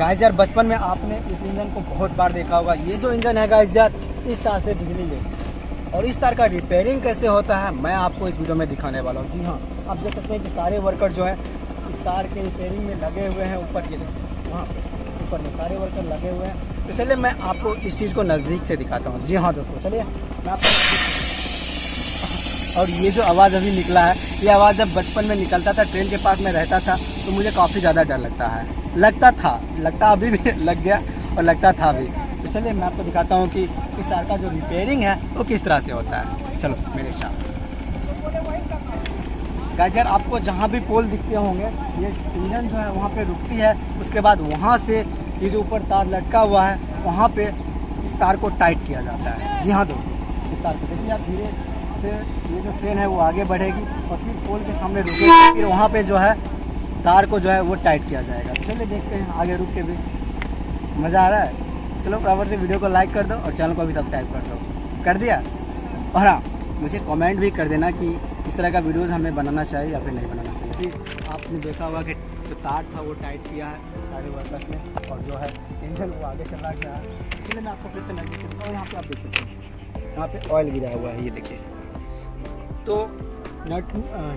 Guys यार, बचपन में आपने इस इंजन को बहुत बार देखा होगा। ये जो इंजन है गाइस यार, इस तार से बिजली ले। और इस तार का रिपेयरिंग कैसे होता है, मैं आपको इस वीडियो में दिखाने वाला हूँ। जी हाँ आप देख सकते हैं कि सारे वर्कर जो है, इस तार के रिपेयरिंग में लगे हुए हैं ऊपर ये देखिए वहाँ ऊपर में सारे वर्कर लगे हुए हैं। तो चलिए, मैं आपको इस चीज़ को नज़दीक से दिखाता हूँ। जी हाँ दोस्तों, चलिए, मैं आपको और ये जो आवाज़ अभी निकला है, ये आवाज़ जब बचपन में निकलता था, ट्रेन के पास में रहता था तो मुझे काफ़ी ज़्यादा डर लगता है। लगता था, लगता अभी भी लग गया और लगता था अभी। तो चलिए, मैं आपको दिखाता हूँ कि इस तार का जो रिपेयरिंग है, वो किस तरह से होता है। चलो, मेरे साथ। गाजर आपको जहाँ भी पोल दिखते होंगे, ये इंजन जो है, वहाँ पे रुकती है। उसके बाद वहाँ से ये जो ऊपर तार लटका हुआ है, वहाँ पे इस तार को टाइट किया जाता है। जी हाँ दोस्तों, इस तार को। देखिए, आप धीरे से ये जो ट्रेन है वो आगे बढ़ेगी और फिर पोल के सामने रुकेगी। फिर वहाँ पे जो है, तार को जो है वो टाइट किया जाएगा। चलिए देखते हैं आगे रुक के भी। मज़ा आ रहा है? चलो, बराबर से वीडियो को लाइक कर दो और चैनल को भी सब्सक्राइब कर दो। कर दिया? और हाँ मुझे कमेंट भी कर देना कि इस तरह का वीडियोज़ हमें बनाना चाहिए या फिर नहीं बनाना चाहिए। आपने देखा होगा कि जो तार था वो टाइट किया है सारे वर्कर्स ने और जो है इंजन वो आगे चला गया है। इसलिए मैं आपको फिर से नज़दीक और यहाँ पे आप देख सकते हैं। यहाँ पे ऑयल गिरा हुआ है, ये देखिए। तो नट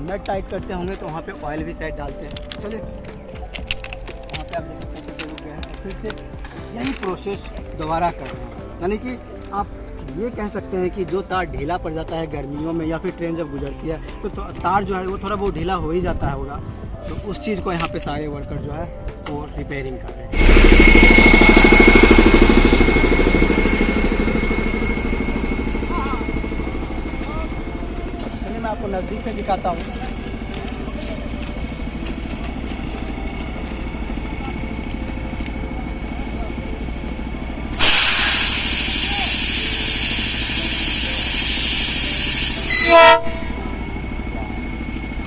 नट टाइट करते होंगे तो वहाँ पे ऑयल भी साइड डालते हैं। चलिए, वहाँ पे आप देख सकते हैं। फिर से यही प्रोसेस दोबारा कर रहे हैं। यानी कि आप ये कह सकते हैं कि जो तार ढीला पड़ जाता है गर्मियों में या फिर ट्रेन जब गुजरती है तो तो तार जो है वो थोड़ा बहुत ढीला हो ही जाता है होगा। तो उस चीज़ को यहाँ पे सारे वर्कर जो है वो रिपेयरिंग कर रहे हैं। आपको नज़दीक से दिखाता हूँ।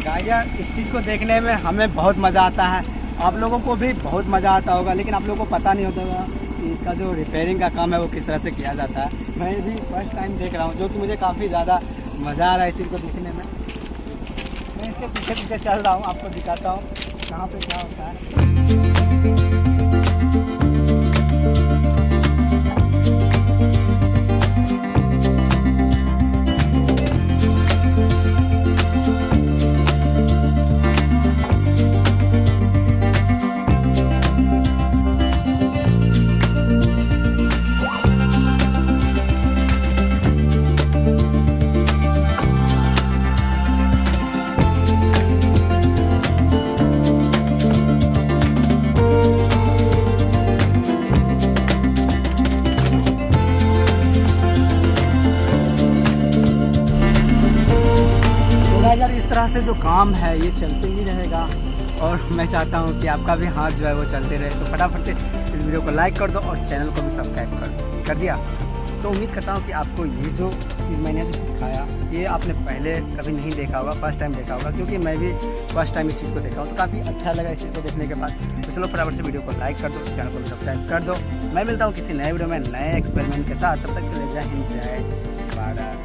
गाइस इस चीज़ को देखने में हमें बहुत मज़ा आता है। आप लोगों को भी बहुत मज़ा आता होगा, लेकिन आप लोगों को पता नहीं होता होगा कि इसका जो रिपेयरिंग का काम है वो किस तरह से किया जाता है। मैं भी फ़र्स्ट टाइम देख रहा हूँ, जो कि मुझे काफ़ी ज़्यादा मज़ा आ रहा है इस चीज़ को देखने में। मैं इसके पीछे पीछे चल रहा हूँ, आपको दिखाता हूँ कहाँ पे क्या होता है। यार इस तरह से जो काम है, ये चलते ही रहेगा। और मैं चाहता हूँ कि आपका भी हाथ जो है वो चलते रहे। तो फटाफट से इस वीडियो को लाइक कर दो और चैनल को भी सब्सक्राइब कर दो। कर दिया? तो उम्मीद करता हूँ कि आपको ये जो चीज़ मैंने अभी सिखाया, ये आपने पहले कभी नहीं देखा होगा, फ़र्स्ट टाइम देखा होगा, क्योंकि मैं भी फ़र्स्ट टाइम इस चीज़ को देखा हूँ तो काफ़ी अच्छा लगा इस चीज़ को देखने के बाद। तो चलो फटाफट से वीडियो को लाइक कर दो चैनल को सब्सक्राइब कर दो। मैं मिलता हूँ किसी नए वीडियो में, नए एक्सपेरिमेंट के साथ। तब तक के लिए जय हिंद, जय भारत।